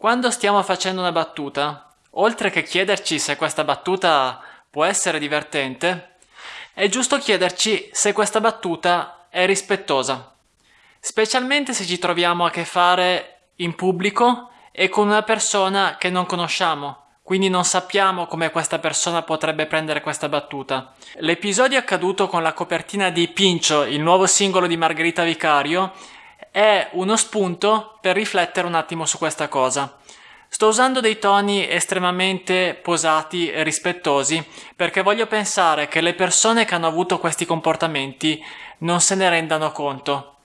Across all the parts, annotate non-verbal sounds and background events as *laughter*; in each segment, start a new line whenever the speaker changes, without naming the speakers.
Quando stiamo facendo una battuta, oltre che chiederci se questa battuta può essere divertente, è giusto chiederci se questa battuta è rispettosa, specialmente se ci troviamo a che fare in pubblico e con una persona che non conosciamo, quindi non sappiamo come questa persona potrebbe prendere questa battuta. L'episodio accaduto con la copertina di Pincio, il nuovo singolo di Margherita Vicario, è uno spunto per riflettere un attimo su questa cosa. Sto usando dei toni estremamente posati e rispettosi perché voglio pensare che le persone che hanno avuto questi comportamenti non se ne rendano conto.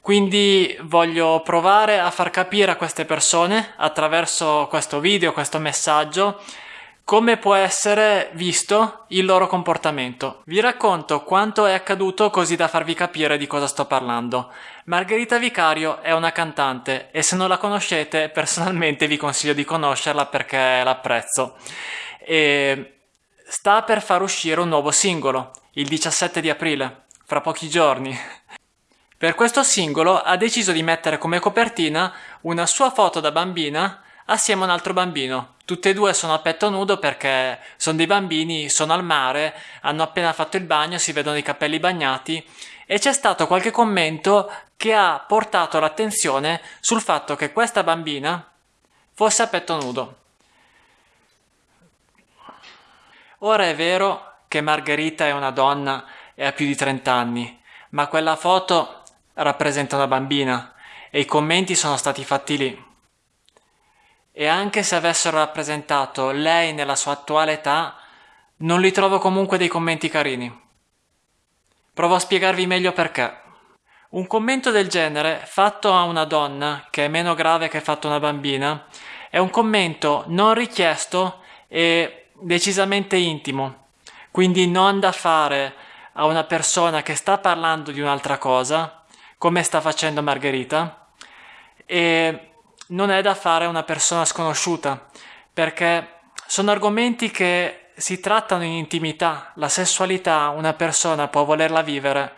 Quindi voglio provare a far capire a queste persone attraverso questo video, questo messaggio, come può essere visto il loro comportamento. Vi racconto quanto è accaduto così da farvi capire di cosa sto parlando. Margherita Vicario è una cantante e se non la conoscete *laughs* personalmente vi consiglio di conoscerla perché l'apprezzo. E sta per far uscire un nuovo singolo, il 17 di aprile, fra pochi giorni. Per questo singolo ha deciso di mettere come copertina una sua foto da bambina assieme a un altro bambino. Tutte e due sono a petto nudo perché sono dei bambini, sono al mare, hanno appena fatto il bagno, si vedono i capelli bagnati e c'è stato qualche commento che ha portato l'attenzione sul fatto che questa bambina fosse a petto nudo. Ora è vero che Margherita è una donna e ha più di 30 anni, ma quella foto rappresenta una bambina e i commenti sono stati fatti lì. E anche se avessero rappresentato lei nella sua attuale età, non li trovo comunque dei commenti carini. Provo a spiegarvi meglio perché. Un commento del genere fatto a una donna, che è meno grave che fatto a una bambina, è un commento non richiesto e decisamente intimo, quindi non da fare a una persona che sta parlando di un'altra cosa, come sta facendo Margherita, e non è da fare a una persona sconosciuta, perché sono argomenti che si trattano in intimità. La sessualità una persona può volerla vivere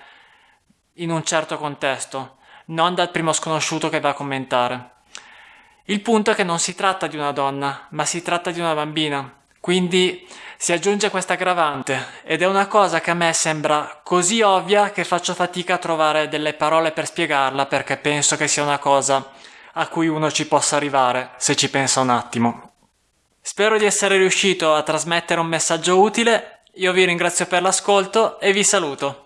in un certo contesto, non dal primo sconosciuto che va a commentare. Il punto è che non si tratta di una donna, ma si tratta di una bambina. Quindi si aggiunge questa aggravante ed è una cosa che a me sembra così ovvia che faccio fatica a trovare delle parole per spiegarla perché penso che sia una cosa a cui uno ci possa arrivare se ci pensa un attimo. Spero di essere riuscito a trasmettere un messaggio utile, io vi ringrazio per l'ascolto e vi saluto.